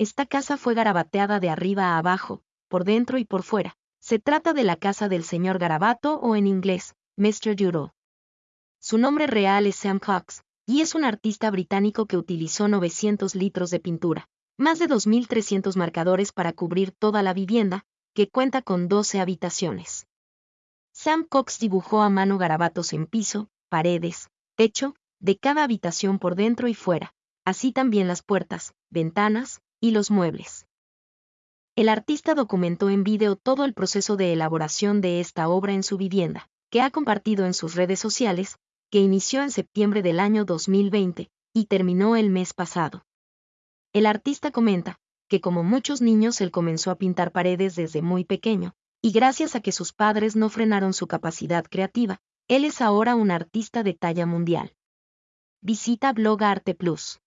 Esta casa fue garabateada de arriba a abajo, por dentro y por fuera. Se trata de la casa del señor Garabato o en inglés, Mr. Doodle. Su nombre real es Sam Cox, y es un artista británico que utilizó 900 litros de pintura, más de 2.300 marcadores para cubrir toda la vivienda, que cuenta con 12 habitaciones. Sam Cox dibujó a mano garabatos en piso, paredes, techo, de cada habitación por dentro y fuera, así también las puertas, ventanas, y los muebles. El artista documentó en vídeo todo el proceso de elaboración de esta obra en su vivienda, que ha compartido en sus redes sociales, que inició en septiembre del año 2020 y terminó el mes pasado. El artista comenta que como muchos niños él comenzó a pintar paredes desde muy pequeño, y gracias a que sus padres no frenaron su capacidad creativa, él es ahora un artista de talla mundial. Visita Blog Arte Plus.